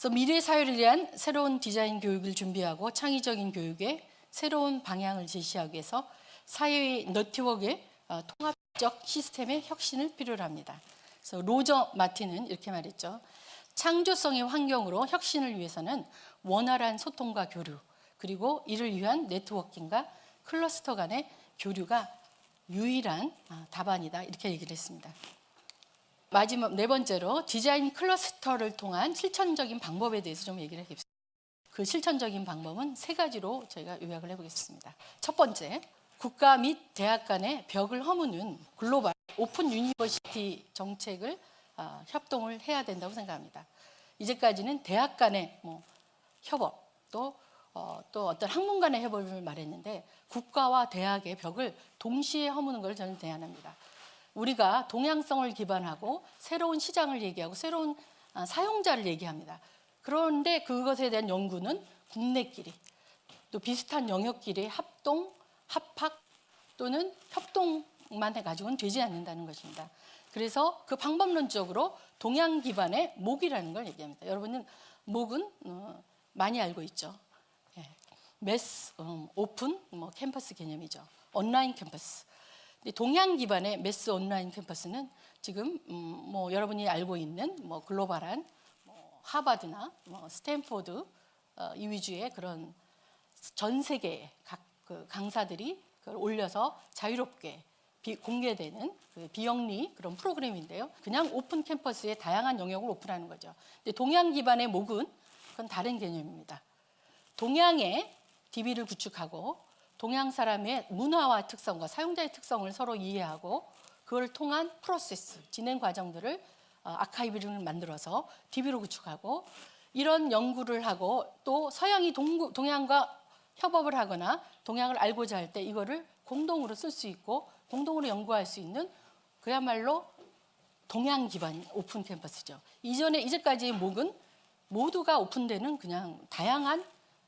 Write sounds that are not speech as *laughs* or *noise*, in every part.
그래서 미래 사회를 위한 새로운 디자인 교육을 준비하고 창의적인 교육에 새로운 방향을 제시하기 위해서 사회의 네트워크의 어, 통합적 시스템의 혁신을 필요로 합니다. 그래서 로저 마틴은 이렇게 말했죠. 창조성의 환경으로 혁신을 위해서는 원활한 소통과 교류, 그리고 이를 위한 networking과 클러스터 간의 교류가 유일한 아, 답안이다 이렇게 얘기를 했습니다. 마지막 네 번째로 디자인 클러스터를 통한 실천적인 방법에 대해서 좀 얘기를 해보겠습니다. 그 실천적인 방법은 세 가지로 저희가 요약을 해보겠습니다. 첫 번째, 국가 및 대학 간의 벽을 허무는 global open university 정책을 아, 협동을 해야 된다고 생각합니다. 이제까지는 대학 간의 뭐 협업 또, 어, 또 어떤 학문 간의 협업을 말했는데 국가와 대학의 벽을 동시에 허무는 걸 저는 제안합니다. 우리가 동양성을 기반하고 새로운 시장을 얘기하고 새로운 아, 사용자를 얘기합니다. 그런데 그것에 대한 연구는 국내끼리 또 비슷한 영역끼리 합동, 합학 또는 협동만 해가지고는 되지 않는다는 것입니다. 그래서 그 방법론적으로 동양 기반의 목이라는 걸 얘기합니다. 여러분은 목은 어, 많이 알고 있죠. 예. 매스, 음, 오픈, 뭐 캠퍼스 개념이죠. 온라인 캠퍼스. 동양 기반의 mass online campus는 지금 음, 뭐 여러분이 알고 있는 뭐 글로벌한 뭐 하버드나 뭐 스탠포드 어, 이 위주의 그런 전 세계 각 그 강사들이 그걸 올려서 자유롭게 비, 공개되는 그 비영리 그런 프로그램인데요. 그냥 open campus의 다양한 영역을 오픈하는 거죠. 근데 동양 기반의 MOOC은 그건 다른 개념입니다. 동양의 DB를 구축하고 동양 사람의 문화와 특성과 사용자의 특성을 서로 이해하고 그걸 통한 프로세스, 진행 과정들을 어, 아카이브를 만들어서 DB로 구축하고 이런 연구를 하고 또 서양이 동구, 동양과 협업을 하거나 동양을 알고자 할 때 이거를 공동으로 쓸 수 있고 공동으로 연구할 수 있는 그야말로 동양 기반 오픈 캠퍼스죠. 이전에 이제까지의 목은 모두가 오픈되는 그냥 다양한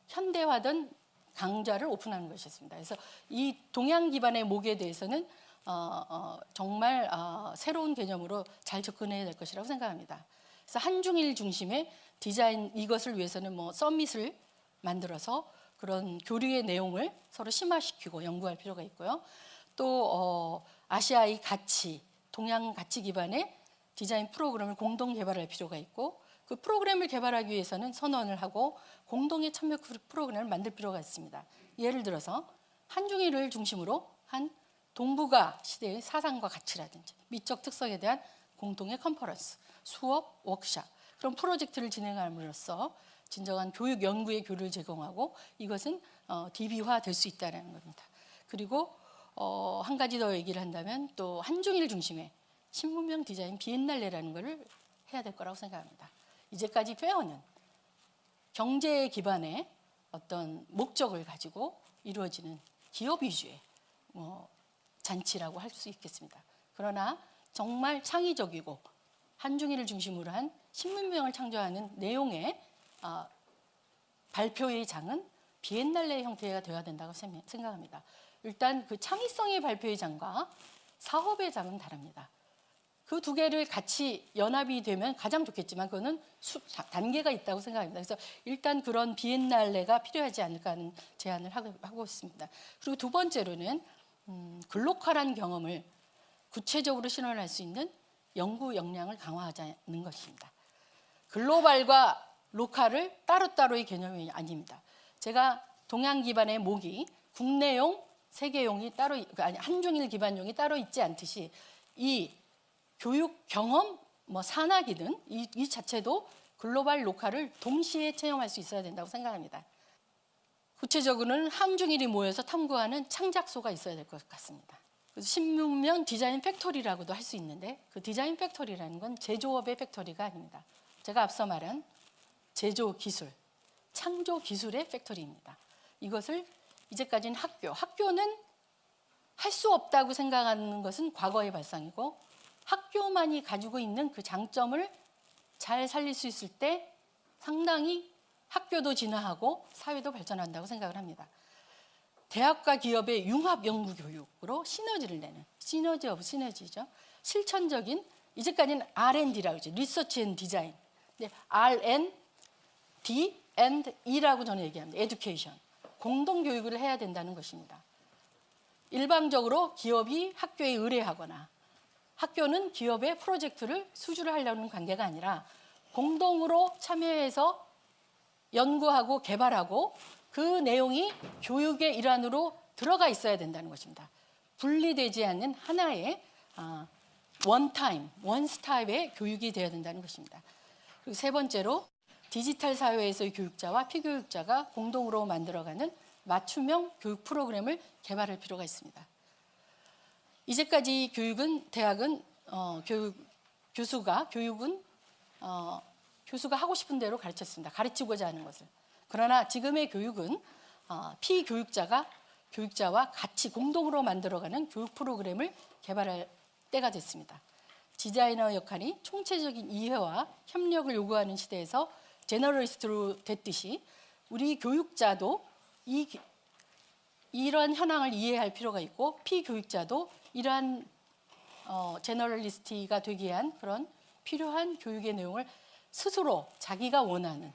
현대화된 강좌를 오픈하는 것이었습니다. 그래서 이 동양 기반의 목에 대해서는 어, 어, 정말 어, 새로운 개념으로 잘 접근해야 될 것이라고 생각합니다. 그래서 한중일 중심의 디자인 이것을 위해서는 뭐 서밋을 만들어서 그런 교류의 내용을 서로 심화시키고 연구할 필요가 있고요. 또 어, 아시아의 가치, 동양 가치 기반의 디자인 프로그램을 공동 개발할 필요가 있고 그 프로그램을 개발하기 위해서는 선언을 하고 공동의 참여 프로그램을 만들 필요가 있습니다. 예를 들어서 한중일을 중심으로 한 동북아 시대의 사상과 가치라든지 미적 특성에 대한 공동의 컨퍼런스, 수업, 워크샵 그런 프로젝트를 진행함으로써 진정한 교육 연구의 교류를 제공하고 이것은 어, DB화 될 수 있다는 겁니다. 그리고 어, 한 가지 더 얘기를 한다면 또 한중일 중심의 신문명 디자인 비엔날레라는 것을 해야 될 거라고 생각합니다. 이제까지 페어는 경제 기반의 어떤 목적을 가지고 이루어지는 기업 위주의 뭐 잔치라고 할 수 있겠습니다. 그러나 정말 창의적이고 한중일을 중심으로 한 신문명을 창조하는 내용의 어, 발표의 장은 비엔날레 형태가 되어야 된다고 생각합니다. 일단 그 창의성의 발표의 장과 사업의 장은 다릅니다. 그 두 개를 같이 연합이 되면 가장 좋겠지만 그거는 수, 단계가 있다고 생각합니다. 그래서 일단 그런 비엔날레가 필요하지 않을까 하는 제안을 하고, 하고 있습니다. 그리고 두 번째로는 음, 글로컬한 경험을 구체적으로 실현할 수 있는 연구 역량을 강화하자는 것입니다. global과 local을 따로따로의 개념이 아닙니다. 제가 동양 기반의 모기, 국내용, 세계용이 따로 아니 한중일 기반용이 따로 있지 않듯이 이 교육 경험 뭐 산학이든 이, 이 자체도 global local을 동시에 체험할 수 있어야 된다고 생각합니다. 구체적으로는 한중일이 모여서 탐구하는 창작소가 있어야 될 것 같습니다. 신문명 design factory라고도 할 수 있는데 그 design factory라는 건 제조업의 factory가 아닙니다. 제가 앞서 말한 제조 기술, 창조 기술의 factory입니다. 이것을 이제까지는 학교, 학교는 할 수 없다고 생각하는 것은 과거의 발상이고 학교만이 가지고 있는 그 장점을 잘 살릴 수 있을 때 상당히 학교도 진화하고 사회도 발전한다고 생각을 합니다. 대학과 기업의 융합 연구 교육으로 시너지를 내는 synergy of synergy죠. 실천적인 이제까지는 R&D라고 그러죠. research and design. 근데 R&D and E라고 저는 얘기합니다. education. 공동 교육을 해야 된다는 것입니다. 일방적으로 기업이 학교에 의뢰하거나 학교는 기업의 프로젝트를 수주를 하려는 관계가 아니라 공동으로 참여해서 연구하고 개발하고 그 내용이 교육의 일환으로 들어가 있어야 된다는 것입니다. 분리되지 않는 하나의 아, 원타임, 원스타입의 교육이 되어야 된다는 것입니다. 그리고 세 번째로 디지털 사회에서의 교육자와 피교육자가 공동으로 만들어가는 맞춤형 교육 프로그램을 개발할 필요가 있습니다. 이제까지 교육은 대학은 어, 교육 교수가 교육은 어, 교수가 하고 싶은 대로 가르쳤습니다. 가르치고자 하는 것을. 그러나 지금의 교육은 어, 피교육자가 교육자와 같이 공동으로 만들어가는 교육 프로그램을 개발할 때가 됐습니다. 디자이너 역할이 총체적인 이해와 협력을 요구하는 시대에서 제너럴리스트로 됐듯이 우리 교육자도 이 이런 현황을 이해할 필요가 있고 피교육자도 이러한 어, 제너럴리스트가 되기 위한 그런 필요한 교육의 내용을 스스로 자기가 원하는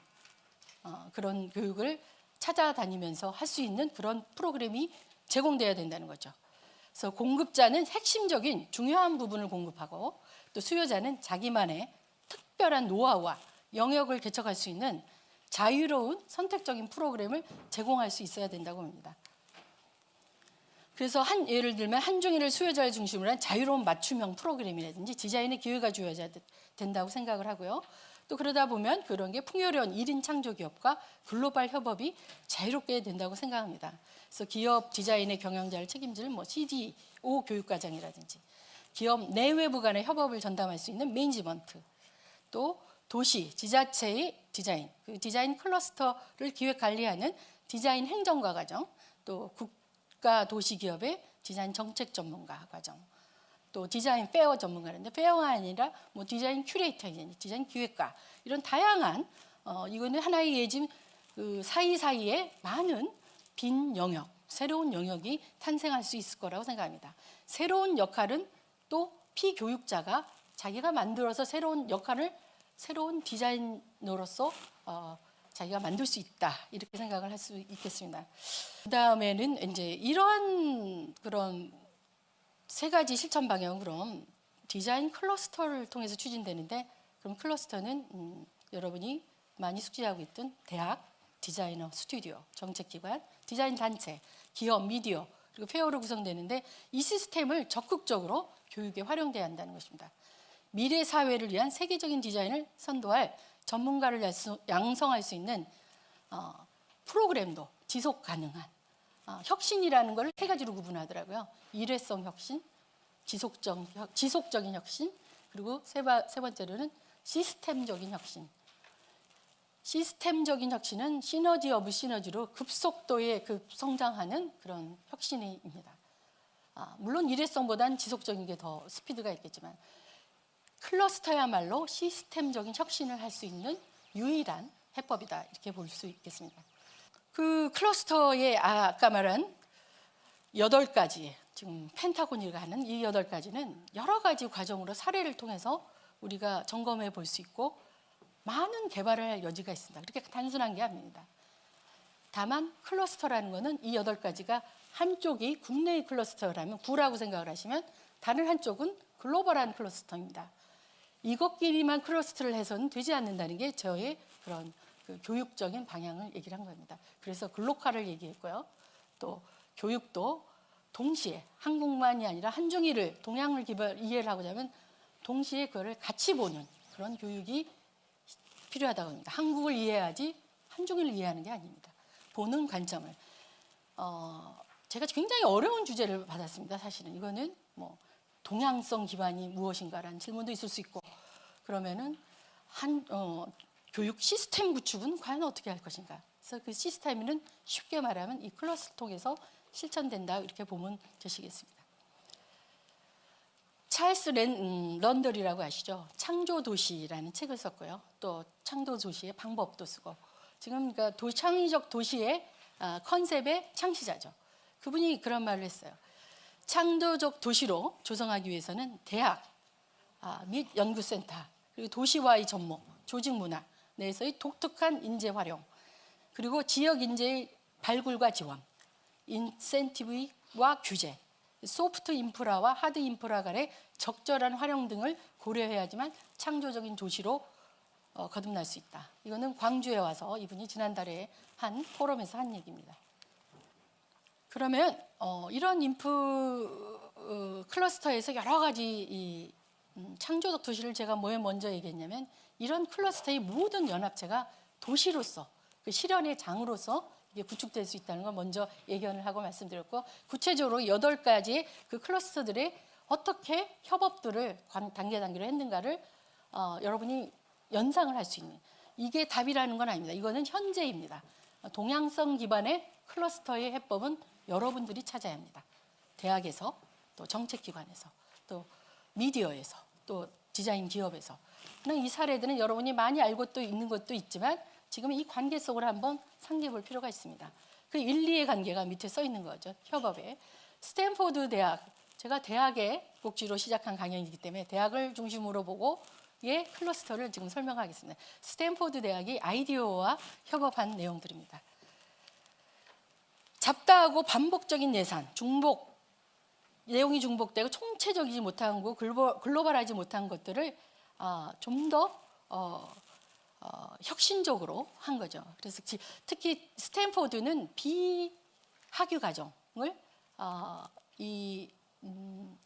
어, 그런 교육을 찾아다니면서 할 수 있는 그런 프로그램이 제공돼야 된다는 거죠. 그래서 공급자는 핵심적인 중요한 부분을 공급하고 또 수요자는 자기만의 특별한 노하우와 영역을 개척할 수 있는 자유로운 선택적인 프로그램을 제공할 수 있어야 된다고 봅니다. 그래서 한 예를 들면 한중일을 수요자를 중심으로 한 자유로운 맞춤형 프로그램이라든지 디자인의 기회가 주어져야 된다고 생각을 하고요. 또 그러다 보면 그런 게 풍요로운 1인 창조 기업과 글로벌 협업이 자유롭게 된다고 생각합니다. 그래서 기업 디자인의 경영자를 책임질 뭐 CDO 교육과정이라든지 기업 내외부 간의 협업을 전담할 수 있는 management 또 도시, 지자체의 디자인, 그 디자인 클러스터를 기획 관리하는 디자인 행정가 과정, 또 국 가 도시 기업의 디자인 정책 전문가 과정, 또 디자인 fair 전문가인데 fair가 아니라 뭐 디자인 큐레이터, 디자인 기획가 이런 다양한 어, 이거는 하나의 예지 그 사이사이에 많은 빈 영역, 새로운 영역이 탄생할 수 있을 거라고 생각합니다. 새로운 역할은 또 피교육자가 자기가 만들어서 새로운 역할을 새로운 디자이너로서 어, 자기가 만들 수 있다 이렇게 생각을 할 수 있겠습니다. 그 다음에는 이제 이런 그런 세 가지 실천 방향은 그럼 디자인 클러스터를 통해서 추진되는데 그럼 클러스터는 음, 여러분이 많이 숙지하고 있던 대학, 디자이너 스튜디오, 정책기관, 디자인 단체, 기업, 미디어 그리고 fair로 구성되는데 이 시스템을 적극적으로 교육에 활용돼야 한다는 것입니다. 미래 사회를 위한 세계적인 디자인을 선도할 전문가를 양성할 수 있는 어, 프로그램도 지속 가능한 어, 혁신이라는 걸 세 가지로 구분하더라고요. 일회성 혁신, 지속적, 지속적인 혁신, 그리고 세, 바, 세 번째로는 시스템적인 혁신. 시스템적인 혁신은 synergy of synergy로 급속도의 급성장하는 그런 혁신입니다. 아, 물론 일회성보다는 지속적인 게 더 스피드가 있겠지만 클러스터야말로 시스템적인 혁신을 할 수 있는 유일한 해법이다 이렇게 볼 수 있겠습니다. 그 클러스터의 아까 말한 여덟 가지 지금 펜타곤이가 하는 이 여덟 가지는 여러 가지 과정으로 사례를 통해서 우리가 점검해 볼 수 있고 많은 개발을 할 여지가 있습니다. 그렇게 단순한 게 아닙니다. 다만 클러스터라는 것은 이 여덟 가지가 한쪽이 국내의 클러스터라면 구라고 생각을 하시면 다른 한쪽은 글로벌한 클러스터입니다. 이것끼리만 클러스터를 해서는 되지 않는다는 게 저의 그런 그 교육적인 방향을 얘기를 한 겁니다. 그래서 글로컬을 얘기했고요. 또 교육도 동시에 한국만이 아니라 한중일을 동양을 기반 이해를 하고자 하면 동시에 그거를 같이 보는 그런 교육이 필요하다고 합니다. 한국을 이해하지 한중일을 이해하는 게 아닙니다. 보는 관점을. 어, 제가 굉장히 어려운 주제를 받았습니다. 사실은 이거는 뭐 동양성 기반이 무엇인가라는 질문도 있을 수 있고 그러면은 한 어, 교육 시스템 구축은 과연 어떻게 할 것인가? 그래서 그 시스템은 쉽게 말하면 이 클러스를 통해서 실천된다 이렇게 보면 되시겠습니다. 찰스 렌, 음, 런더리라고 아시죠? 창조 도시라는 책을 썼고요. 또 창조 도시의 방법도 쓰고 지금 그러니까 도, 창의적 도시의 아, 컨셉의 창시자죠. 그분이 그런 말을 했어요. 창조적 도시로 조성하기 위해서는 대학 아, 및 연구센터 그리고 도시와의 접목, 조직 문화, 내에서의 독특한 인재 활용, 그리고 지역 인재의 발굴과 지원, 인센티브와 규제, 소프트 인프라와 하드 인프라 간의 적절한 활용 등을 고려해야지만 창조적인 도시로 어, 거듭날 수 있다. 이거는 광주에 와서 이분이 지난달에 한 포럼에서 한 얘기입니다. 그러면 어, 이런 인프 어, 클러스터에서 여러 가지 이, 음, 창조적 도시를 제가 뭐에 먼저 얘기했냐면 이런 클러스터의 모든 연합체가 도시로서 그 실현의 장으로서 이게 구축될 수 있다는 걸 먼저 예견을 하고 말씀드렸고 구체적으로 여덟 가지 그 클러스터들의 어떻게 협업들을 관- 단계 단계로 했는가를 어, 여러분이 연상을 할 수 있는 이게 답이라는 건 아닙니다. 이거는 현재입니다. 동양성 기반의 클러스터의 해법은 여러분들이 찾아야 합니다. 대학에서 또 정책기관에서 또 미디어에서 또 디자인 기업에서 이 사례들은 여러분이 많이 알고 또 있는 것도 있지만 지금 이 관계 속으로 한번 상기해 볼 필요가 있습니다. 그 1, 2의 관계가 밑에 써 있는 거죠. 협업에. 스탠포드 대학, 제가 대학의 복지로 시작한 강연이기 때문에 대학을 중심으로 보고 의 클러스터를 지금 설명하겠습니다. 스탠포드 대학이 IDEO와 협업한 내용들입니다. 잡다하고 반복적인 예산, 중복, 내용이 중복되고 총체적이지 못한 거, 글로- 글로벌하지 못한 것들을 아, 좀더 어, 어, 혁신적으로 한 거죠. 그래서 지- 특히 스탠포드는 비학위 과정을 어, 이 음,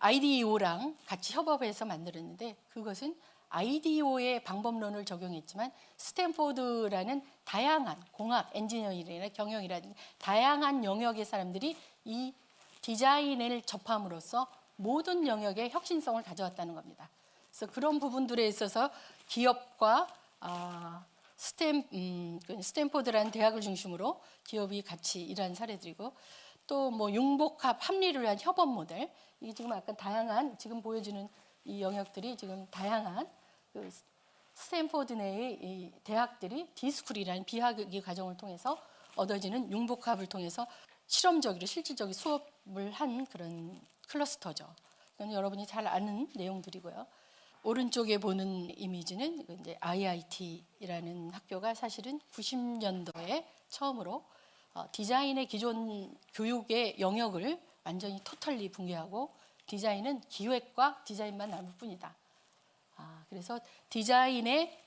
IDEO랑 같이 협업해서 만들었는데 그것은 IDEO의 방법론을 적용했지만 스탠포드라는 다양한 공학, 엔지니어링이나 경영이라든지 다양한 영역의 사람들이 이 디자인을 접함으로써 모든 영역의 혁신성을 가져왔다는 겁니다. 그래서 그런 부분들에 있어서 기업과 아, 스탠 음, 그 스탠포드라는 대학을 중심으로 기업이 같이 일한 사례들이고 또 뭐 융복합 합리를 위한 협업 모델 이게 지금 약간 다양한 지금 보여주는 이 영역들이 지금 다양한 그 스- 스탠포드 내의 이 대학들이 d.school이라는 비학위 과정을 통해서 얻어지는 융복합을 통해서 실험적으로 실질적인 수업을 한 그런 클러스터죠. 이건 여러분이 잘 아는 내용들이고요. 오른쪽에 보는 이미지는 그 이제 IIT라는 학교가 사실은 90년도에 처음으로 어, 디자인의 기존 교육의 영역을 완전히 토탈리 붕괴하고 디자인은 기획과 디자인만 남을 뿐이다. 아, 그래서 디자인의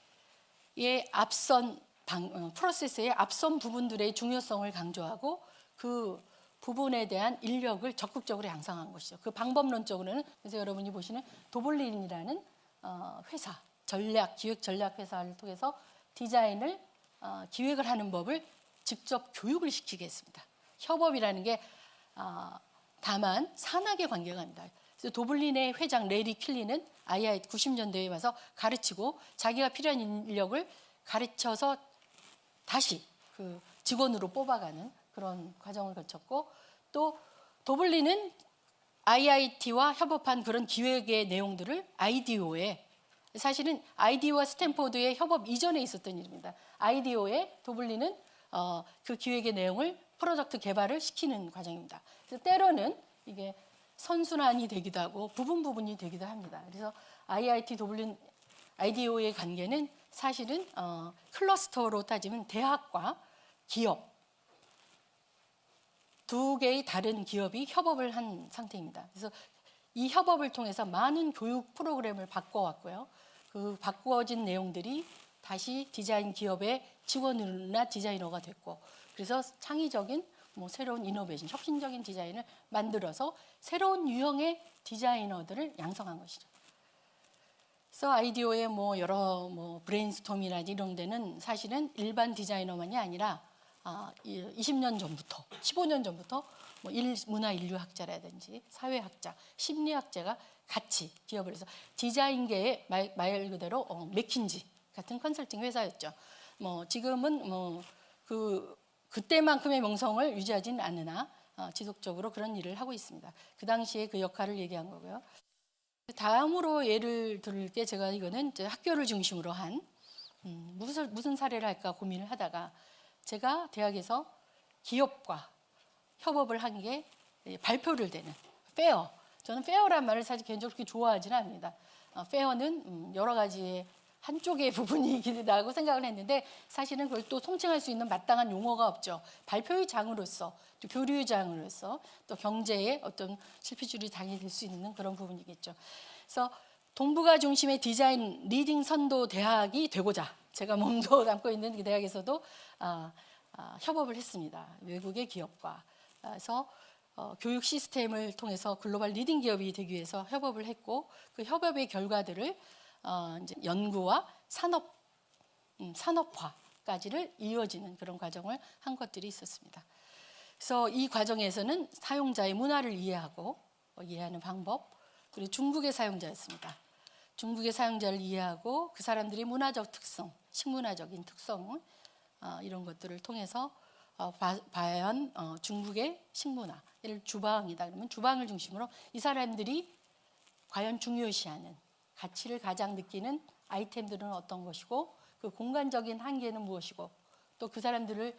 의 앞선 방, 어, 프로세스의 앞선 부분들의 중요성을 강조하고 그 부분에 대한 인력을 적극적으로 양성한 것이죠. 그 방법론적으로는 그래서 여러분이 보시는 도블린이라는 어, 회사 전략 기획 전략 회사를 통해서 디자인을 어, 기획을 하는 법을 직접 교육을 시키게 했습니다. 협업이라는 게 어, 다만 산학의 관계가 아닙니다. 도블린의 회장 레리 킬리는 IIT 90년대에 와서 가르치고 자기가 필요한 인력을 가르쳐서 다시 그 직원으로 뽑아가는 그런 과정을 거쳤고 또 도블린은 IIT와 협업한 그런 기획의 내용들을 아이디오에 사실은 아이디오와 스탠포드의 협업 이전에 있었던 일입니다. 아이디오에 도블린은 어, 그 기획의 내용을 프로젝트 개발을 시키는 과정입니다. 그래서 때로는 이게 선순환이 되기도 하고 부분 부분이 되기도 합니다. 그래서 IIT 도블린 아이디오의 관계는 사실은 어, 클러스터로 따지면 대학과 기업 두 개의 다른 기업이 협업을 한 상태입니다. 그래서 이 협업을 통해서 많은 교육 프로그램을 바꿔왔고요. 그 바꾸어진 내용들이 다시 디자인 기업의 직원이나 디자이너가 됐고, 그래서 창의적인 뭐 새로운 innovation, 혁신적인 디자인을 만들어서 새로운 유형의 디자이너들을 양성한 것이죠. 그래서 IDEO의 뭐 여러 뭐 brainstorm이나 이런 데는 사실은 일반 디자이너만이 아니라 아, 20년 전부터, 15년 전부터 뭐 일, 문화 인류학자라든지 사회학자, 심리학자가 같이 기업을 해서 디자인계의 말, 말 그대로 어, 맥킨지 같은 컨설팅 회사였죠. 뭐 지금은 뭐 그 그때만큼의 명성을 유지하지는 않으나 어, 지속적으로 그런 일을 하고 있습니다. 그 당시에 그 역할을 얘기한 거고요. 다음으로 예를 들게 제가 이거는 학교를 중심으로 한 음, 무슨 무슨 사례를 할까 고민을 하다가 제가 대학에서 기업과 협업을 한 게 발표를 되는 fair. 저는 fair란 말을 사실 개인적으로 그렇게 좋아하지는 않습니다. 어, fair는 음, 여러 가지의 한쪽의 *laughs* 부분이기라고 생각을 했는데 사실은 그걸 또 통칭할 수 있는 마땅한 용어가 없죠. 발표의 장으로서 또 교류의 장으로서 또 경제의 어떤 실핏줄이 당이 될 수 있는 그런 부분이겠죠. 그래서 동북아 중심의 디자인 leading 선도 대학이 되고자 제가 *laughs* 몸도 담고 있는 그 대학에서도 아, 아, 협업을 했습니다. 외국의 기업과 그래서 어, 교육 시스템을 통해서 글로벌 leading 기업이 되기 위해서 협업을 했고 그 협업의 결과들을 어, 이제 연구와 산업 음, 산업화까지를 이어지는 그런 과정을 한 것들이 있었습니다. 그래서 이 과정에서는 사용자의 문화를 이해하고 어, 이해하는 방법 그리고 중국의 사용자였습니다. 중국의 사용자를 이해하고 그 사람들의 문화적 특성, 식문화적인 특성 어, 이런 것들을 통해서 어, 바, 과연 어, 중국의 식문화, 예를 주방이다 그러면 주방을 중심으로 이 사람들이 과연 중요시하는 가치를 가장 느끼는 아이템들은 어떤 것이고 그 공간적인 한계는 무엇이고 또 그 사람들을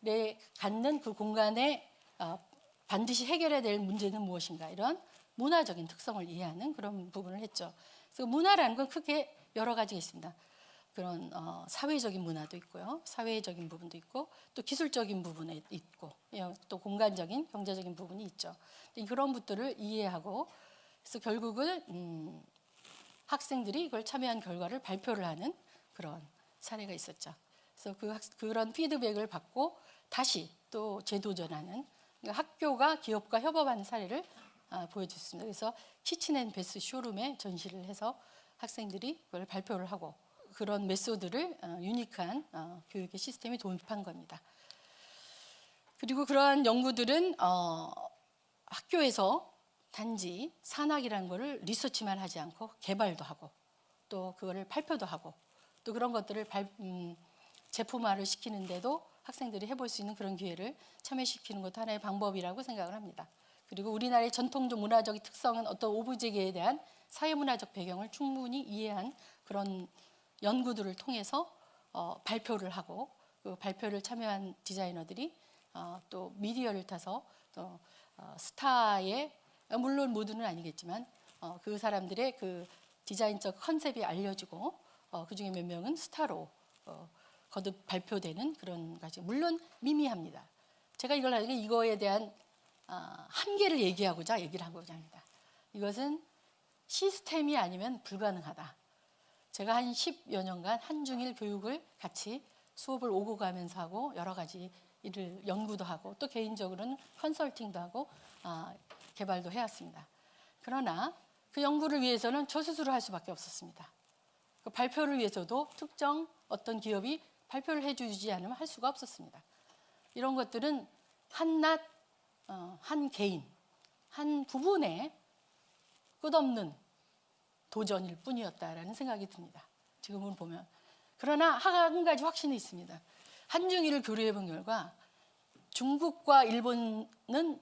내 갖는 그 공간에 어, 반드시 해결해야 될 문제는 무엇인가 이런 문화적인 특성을 이해하는 그런 부분을 했죠. 그래서 문화라는 건 크게 여러 가지가 있습니다. 그런 어, 사회적인 문화도 있고요, 사회적인 부분도 있고 또 기술적인 부분에 있고 예, 또 공간적인 경제적인 부분이 있죠. 그런 것들을 이해하고 그래서 결국은 음, 학생들이 이걸 참여한 결과를 발표를 하는 그런 사례가 있었죠. 그래서 그 학, 그런 피드백을 받고 다시 또 재도전하는 그러니까 학교가 기업과 협업하는 사례를 아, 보여줬습니다. 그래서 키친앤베스 쇼룸에 전시를 해서 학생들이 그걸 발표를 하고 그런 메소드를 어, 유니크한 어, 교육의 시스템에 도입한 겁니다. 그리고 그러한 연구들은 어, 학교에서 단지 산학이라는 것을 리서치만 하지 않고 개발도 하고 또 그거를 발표도 하고 또 그런 것들을 발, 음, 제품화를 시키는데도 학생들이 해볼 수 있는 그런 기회를 참여시키는 것도 하나의 방법이라고 생각을 합니다. 그리고 우리나라의 전통적 문화적 특성은 어떤 오브제계에 대한 사회문화적 배경을 충분히 이해한 그런 연구들을 통해서 어, 발표를 하고 그 발표를 참여한 디자이너들이 어, 또 미디어를 타서 또 어, 스타의 물론 모두는 아니겠지만 어, 그 사람들의 그 디자인적 컨셉이 알려지고 어, 그 중에 몇 명은 스타로 어, 거듭 발표되는 그런 가지 물론 미미합니다. 제가 이걸 하는 게 이거에 대한 아, 한계를 얘기하고자 얘기를 하고자 합니다. 이것은 시스템이 아니면 불가능하다. 제가 한 10여 년간 한중일 교육을 같이 수업을 오고 가면서 하고 여러 가지 일을 연구도 하고 또 개인적으로는 컨설팅도 하고 아, 개발도 해왔습니다. 그러나 그 연구를 위해서는 저 스스로 할 수밖에 없었습니다. 그 발표를 위해서도 특정 어떤 기업이 발표를 해주지 않으면 할 수가 없었습니다. 이런 것들은 한낱 어, 한 개인, 한 부분의 끝없는 도전일 뿐이었다라는 생각이 듭니다. 지금은 보면. 그러나 한 가지 확신이 있습니다. 한중일을 교류해 본 결과 중국과 일본은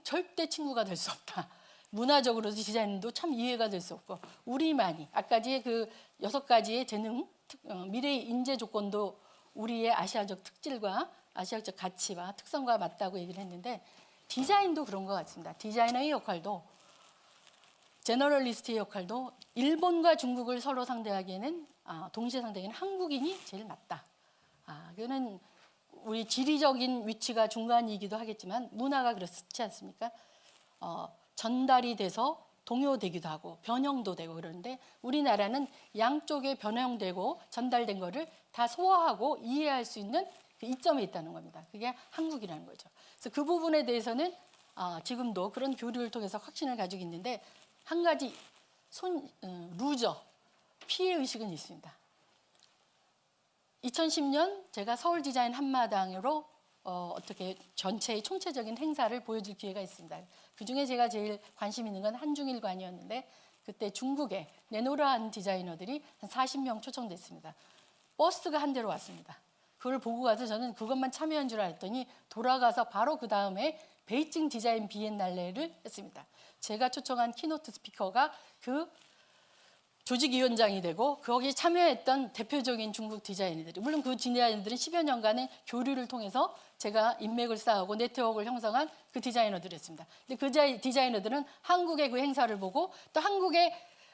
절대 친구가 될 수 없다. 문화적으로 디자인도 참 이해가 될 수 없고 우리만이 아까지의 그 여섯 가지의 재능 어, 미래의 인재 조건도 우리의 아시아적 특질과 아시아적 가치와 특성과 맞다고 얘기를 했는데 디자인도 그런 것 같습니다. 디자이너의 역할도 제너럴리스트의 역할도 일본과 중국을 서로 상대하기에는 아, 동시에 상대하기에는 한국인이 제일 맞다. 아, 그거는 우리 지리적인 위치가 중간이기도 하겠지만 문화가 그렇지 않습니까? 어, 전달이 돼서 동요되기도 하고 변형도 되고 그러는데 우리나라는 양쪽에 변형되고 전달된 거를 다 소화하고 이해할 수 있는 그 이점에 있다는 겁니다. 그게 한국이라는 거죠. 그래서 그 부분에 대해서는 아, 지금도 그런 교류를 통해서 확신을 가지고 있는데 한 가지 손 어, loser 피해 의식은 있습니다. 2010년 제가 서울 디자인 한마당으로 어, 어떻게 전체의 총체적인 행사를 보여줄 기회가 있습니다. 그 중에 제가 제일 관심 있는 건 한중일관이었는데 그때 중국의 내로라한 디자이너들이 한 40명 초청됐습니다. 버스가 한 대로 왔습니다. 그걸 보고 가서 저는 그것만 참여한 줄 알았더니 돌아가서 바로 그 다음에 베이징 디자인 비엔날레를 했습니다. 제가 초청한 keynote speaker가 그 조직위원장이 되고 거기에 참여했던 대표적인 중국 디자이너들이 물론 그 디자이너들은 10여 년간의 교류를 통해서 제가 인맥을 쌓고 네트워크를 형성한 그 디자이너들이었습니다. 근데 그 디자이너들은 한국의 그 행사를 보고 또 한국의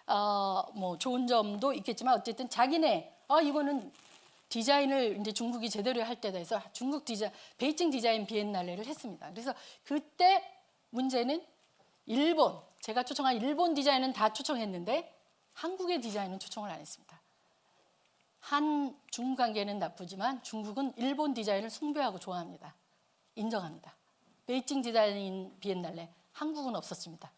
어, 뭐 좋은 점도 있겠지만 어쨌든 자기네 아 이거는 디자인을 이제 중국이 제대로 할 때다 해서 중국 디자 베이징 디자인 비엔날레를 했습니다. 그래서 그때 문제는 일본 제가 초청한 일본 디자인은 다 초청했는데 한국의 디자인은 초청을 안 했습니다. 한 중국 관계는 나쁘지만 중국은 일본 디자인을 숭배하고 좋아합니다. 인정합니다. 베이징 디자인 비엔날레 한국은 없었습니다.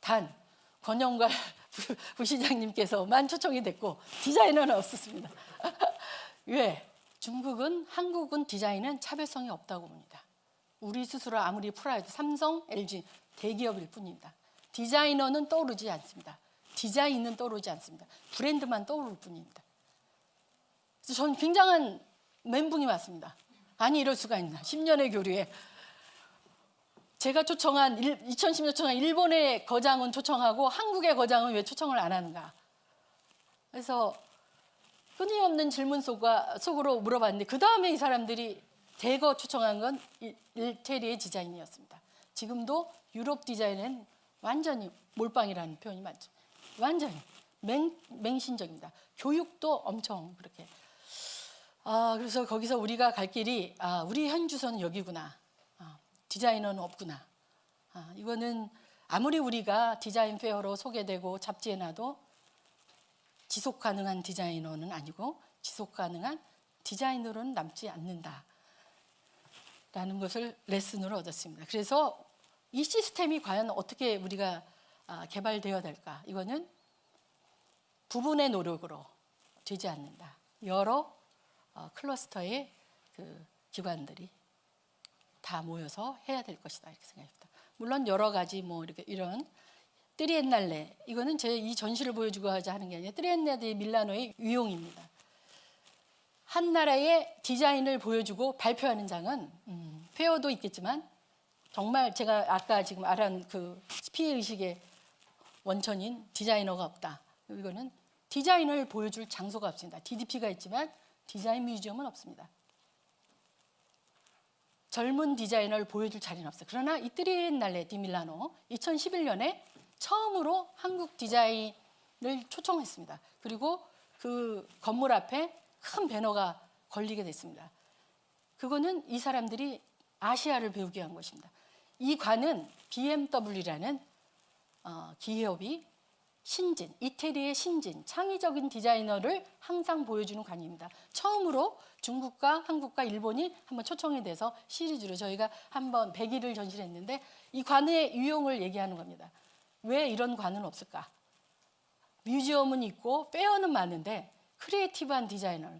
단 권영걸 부- *laughs* 부시장님께서만 초청이 됐고 디자이너는 없었습니다. *laughs* 왜? 중국은 한국은 디자인은 차별성이 없다고 봅니다. 우리 스스로 아무리 프라이드 삼성, LG 대기업일 뿐입니다. 디자이너는 떠오르지 않습니다. 디자인은 떠오르지 않습니다. 브랜드만 떠오를 뿐입니다. 그래서 저는 굉장한 멘붕이 왔습니다. 아니 이럴 수가 있나? 10년의 교류에 제가 초청한 2010년 초청한 일본의 거장은 초청하고 한국의 거장은 왜 초청을 안 하는가? 그래서 끊임없는 질문 속과, 속으로 물어봤는데 그 다음에 이 사람들이 대거 초청한 건 일- 일테리의 디자인이었습니다. 지금도 유럽 디자인은 완전히 몰빵이라는 표현이 맞죠. 완전히 맹, 맹신적입니다. 교육도 엄청 그렇게. 아 그래서 거기서 우리가 갈 길이 아 우리 현 주소는 여기구나. 아, 디자이너는 없구나. 아, 이거는 아무리 우리가 디자인 페어로 소개되고 잡지에 놔도 지속 가능한 디자이너는 아니고 지속 가능한 디자이너로는 남지 않는다. 라는 것을 레슨으로 얻었습니다. 그래서 이 시스템이 과연 어떻게 우리가 아, 개발되어야 될까? 이거는 부분의 노력으로 되지 않는다. 여러 어, 클러스터의 그 기관들이 다 모여서 해야 될 것이다 이렇게 생각합니다. 물론 여러 가지 뭐 이렇게 이런 트리엔날레 이거는 제 이 전시를 보여주고자 하는 게 아니라 트리엔날레 밀라노의 유형입니다. 한 나라의 디자인을 보여주고 발표하는 장은 음, fair도 있겠지만 정말 제가 아까 지금 말한 그 피해 의식의 원천인 디자이너가 없다. 이거는 디자인을 보여줄 장소가 없습니다. DDP가 있지만 디자인 museum은 없습니다. 젊은 디자이너를 보여줄 자리는 없어요. 그러나 이 트리엔날레 디 밀라노 2011년에 처음으로 한국 디자인을 초청했습니다. 그리고 그 건물 앞에 큰 배너가 걸리게 됐습니다. 그거는 이 사람들이 아시아를 배우게 한 것입니다. 이 관은 BMW라는 어, 기업이 신진, 이태리의 신진, 창의적인 디자이너를 항상 보여주는 관입니다. 처음으로 중국과 한국과 일본이 한번 초청이 돼서 시리즈로 저희가 한번 100일을 전시했는데 이 관의 유용을 얘기하는 겁니다. 왜 이런 관은 없을까? museum은 있고 fair는 많은데 creative한 디자이너.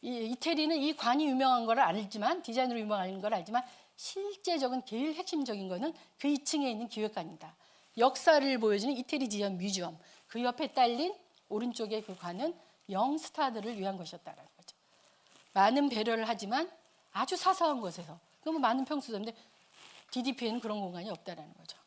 이, 이태리는 이 관이 유명한 걸 알지만 디자인으로 유명한 걸 알지만 실제적인 제일 핵심적인 거는 그 2층에 있는 기획관입니다. 역사를 보여주는 이태리 디자인 museum. 그 옆에 딸린 오른쪽의 그 관은 young 스타들을 위한 것이었다는 거죠. 많은 배려를 하지만 아주 사소한 곳에서 그러면 많은 평수인데 DDP에는 그런 공간이 없다라는 거죠.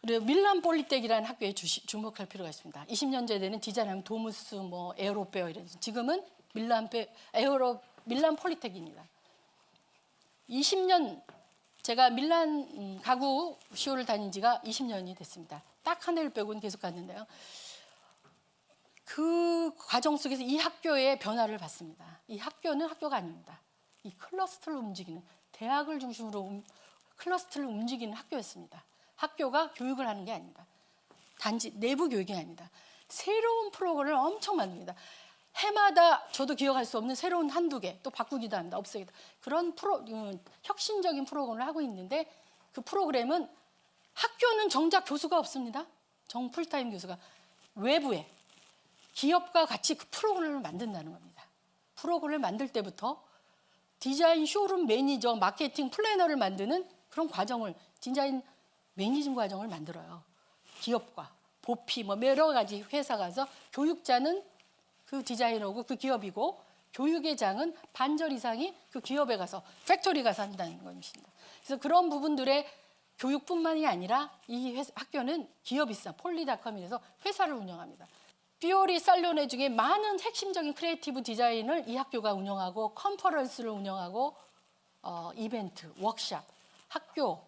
그리고 밀란 폴리텍이라는 학교에 주시, 주목할 필요가 있습니다. 20년째 되는 디자인하면 도무스, 뭐 에어로페어 이런 지금은 밀란 페, 에어로 밀란 폴리텍입니다. 20년 제가 밀란 음, 가구 쇼를 다닌 지가 20년이 됐습니다. 딱 한 해를 빼고는 계속 갔는데요. 그 과정 속에서 이 학교의 변화를 봤습니다. 이 학교는 학교가 아닙니다. 이 클러스터를 움직이는 대학을 중심으로 움- 클러스터를 움직이는 학교였습니다. 학교가 교육을 하는 게 아닙니다. 단지 내부 교육이 아닙니다. 새로운 프로그램을 엄청 만듭니다. 해마다 저도 기억할 수 없는 새로운 한두 개, 또 바꾸기도 합니다. 없애기도. 그런 프로, 음, 혁신적인 프로그램을 하고 있는데 그 프로그램은 학교는 정작 교수가 없습니다. 정 풀타임 교수가 외부에 기업과 같이 그 프로그램을 만든다는 겁니다. 프로그램을 만들 때부터 디자인 쇼룸 매니저, 마케팅 플래너를 만드는 그런 과정을 디자인 managing 과정을 만들어요. 기업과 보피 뭐 여러 가지 회사 가서 교육자는 그 디자이너고 그 기업이고 교육의 장은 반절 이상이 그 기업에 가서 factory 가서 한다는 것입니다. 그래서 그런 부분들의 교육뿐만이 아니라 이 회사, 학교는 기업이사 폴리닷컴이라서 회사를 운영합니다. 푸오리 살로네 중에 많은 핵심적인 creative 디자인을 이 학교가 운영하고 컨퍼런스를 운영하고 어, 이벤트, 워크샵, 학교,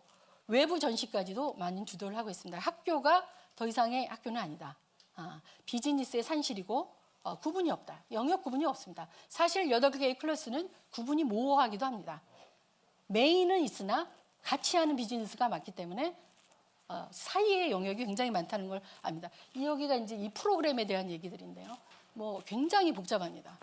외부 전시까지도 많은 주도를 하고 있습니다. 학교가 더 이상의 학교는 아니다. 아, 비즈니스의 산실이고 어, 구분이 없다. 영역 구분이 없습니다. 사실 8개의 클래스는 구분이 모호하기도 합니다. 메인은 있으나 같이 하는 비즈니스가 많기 때문에 어, 사이의 영역이 굉장히 많다는 걸 압니다. 이 여기가 이제 이 프로그램에 대한 얘기들인데요. 뭐 굉장히 복잡합니다.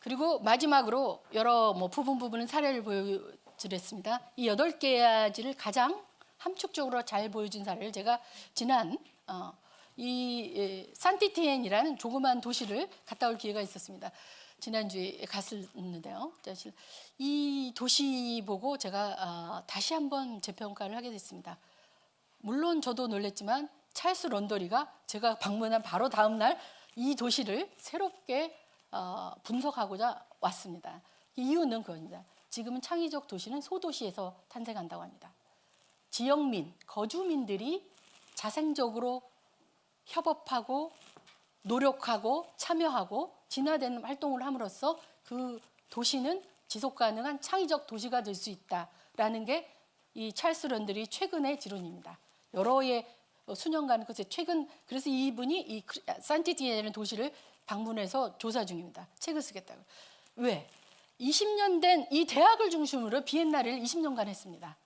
그리고 마지막으로 여러 뭐 부분 부분은 사례를 보여드렸습니다. 이 여덟 가지를 가장 함축적으로 잘 보여준 사례를 제가 지난 어, 이 에, 산티티엔이라는 조그만 도시를 갔다 올 기회가 있었습니다. 지난주에 갔었는데요. 사실 이 도시 보고 제가 아, 다시 한번 재평가를 하게 됐습니다. 물론 저도 놀랬지만 찰스 런더리가 제가 방문한 바로 다음 날 이 도시를 새롭게 어, 분석하고자 왔습니다. 이유는 그겁니다. 지금은 창의적 도시는 소도시에서 탄생한다고 합니다. 지역민, 거주민들이 자생적으로 협업하고 노력하고 참여하고 진화되는 활동을 함으로써 그 도시는 지속 가능한 창의적 도시가 될 수 있다라는 게 이 찰스 런들이 최근의 지론입니다. 여러 해 수년간 그 최근 그래서 이분이 이 산티티에라는 도시를 방문해서 조사 중입니다. 책을 쓰겠다고. 왜? 20년 된 이 대학을 중심으로 비엔나를 20년간 했습니다.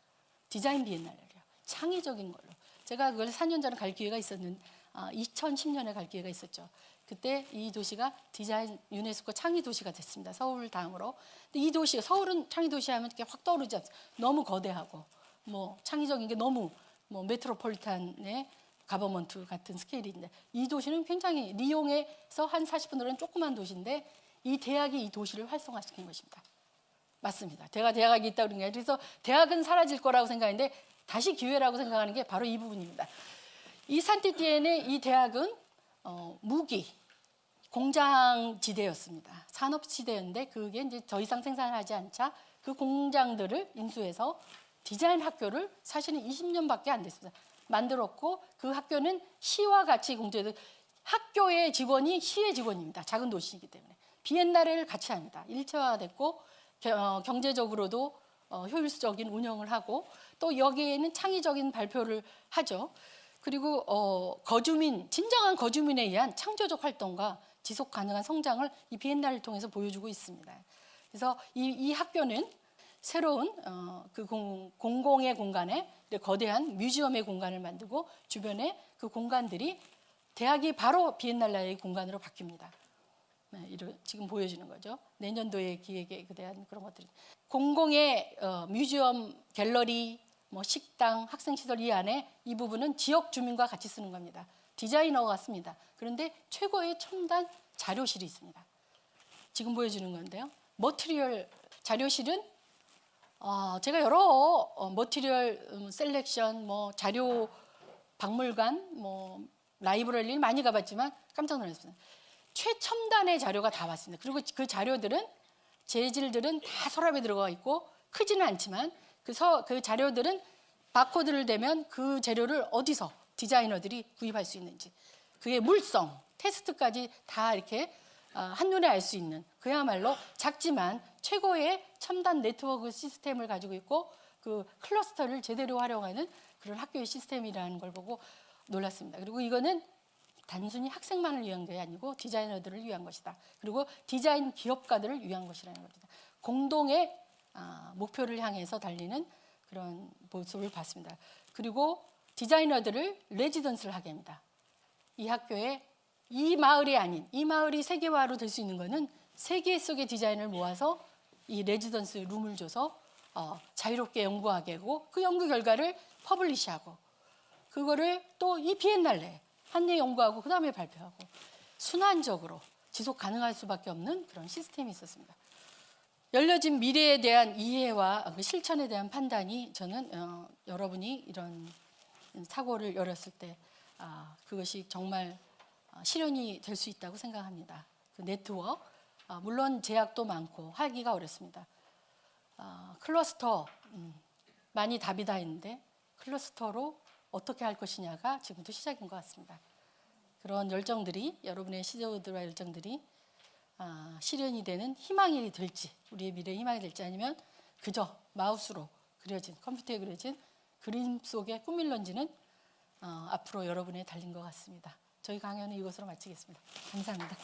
디자인 비엔나를요. 창의적인 걸로. 제가 그걸 4년 전에 갈 기회가 있었는 아, 2010년에 갈 기회가 있었죠. 그때 이 도시가 디자인 유네스코 창의 도시가 됐습니다. 서울 다음으로. 근데 이 도시 서울은 창의 도시 하면 이렇게 확 떠오르지 않습니다. 너무 거대하고 뭐 창의적인 게 너무 뭐 메트로폴리탄의 가버먼트 같은 스케일인데 이 도시는 굉장히 리옹에서 한 40분 거리는 조그만 도시인데 이 대학이 이 도시를 활성화시킨 것입니다. 맞습니다. 대가 대학이 있다 그런 게 그래서 대학은 사라질 거라고 생각했는데 다시 기회라고 생각하는 게 바로 이 부분입니다. 이 산티티엔의 이 대학은 어, 무기 공장 지대였습니다. 산업 지대였는데 그게 이제 더 이상 생산하지 않자 그 공장들을 인수해서 디자인 학교를 사실은 20년밖에 안 됐습니다. 만들었고 그 학교는 시와 같이 공제돼 학교의 직원이 시의 직원입니다. 작은 도시이기 때문에 비엔나레를 같이 합니다. 일체화됐고 겨- 경제적으로도 어, 효율적인 운영을 하고 또 여기에는 창의적인 발표를 하죠. 그리고 어, 거주민 진정한 거주민에 의한 창조적 활동과 지속 가능한 성장을 이 비엔나를 통해서 보여주고 있습니다. 그래서 이, 이 학교는 새로운 어, 그 공, 공공의 공간에 거대한 뮤지엄의 공간을 만들고 주변에 그 공간들이 대학이 바로 비엔날라의 공간으로 바뀝니다. 네, 이런 지금 보여주는 거죠. 내년도의 기획에 대한 그런 것들이 공공의 어, 뮤지엄, 갤러리, 뭐 식당, 학생 시설 이 안에 이 부분은 지역 주민과 같이 쓰는 겁니다. 디자이너가 같습니다. 그런데 최고의 첨단 자료실이 있습니다. 지금 보여주는 건데요. material 자료실은 어, 제가 여러 어, material 음, selection, 뭐 자료 박물관, 뭐 library를 많이 가봤지만 깜짝 놀랐습니다. 최첨단의 자료가 다 왔습니다. 그리고 그 자료들은 재질들은 다 서랍에 들어가 있고 크지는 않지만 그, 서, 그 자료들은 바코드를 대면 그 재료를 어디서 디자이너들이 구입할 수 있는지 그의 물성, 테스트까지 다 이렇게 어, 한눈에 알 수 있는 그야말로 작지만 최고의 첨단 네트워크 시스템을 가지고 있고 그 클러스터를 제대로 활용하는 그런 학교의 시스템이라는 걸 보고 놀랐습니다. 그리고 이거는 단순히 학생만을 위한 게 아니고 디자이너들을 위한 것이다. 그리고 디자인 기업가들을 위한 것이라는 겁니다. 공동의 아, 목표를 향해서 달리는 그런 모습을 봤습니다. 그리고 디자이너들을 레지던스를 하게 합니다. 이 학교에 이 마을이 아닌 이 마을이 세계화로 될 수 있는 것은 세계 속의 디자인을 모아서 이 레지던스 룸을 줘서 어, 자유롭게 연구하게 하고 그 연구 결과를 publish하고 그거를 또 이 비엔날레 한예 연구하고 그 다음에 발표하고 순환적으로 지속 가능할 수밖에 없는 그런 시스템이 있었습니다. 열려진 미래에 대한 이해와 그 실천에 대한 판단이 저는 어, 여러분이 이런 사고를 열었을 때 아, 그것이 정말 어, 실현이 될 수 있다고 생각합니다. 그 네트워크 아, 물론 제약도 많고 하기가 어렵습니다. 아, 클러스터 음, 많이 답이 다 있는데 클러스터로 어떻게 할 것이냐가 지금부터 시작인 것 같습니다. 그런 열정들이 여러분의 시도들과 열정들이 아, 실현이 되는 희망이 될지 우리의 미래 희망이 될지 아니면 그저 마우스로 그려진 컴퓨터에 그려진 그림 속의 꿈일런지는 어, 앞으로 여러분의 달린 것 같습니다. 저희 강연은 이것으로 마치겠습니다. 감사합니다.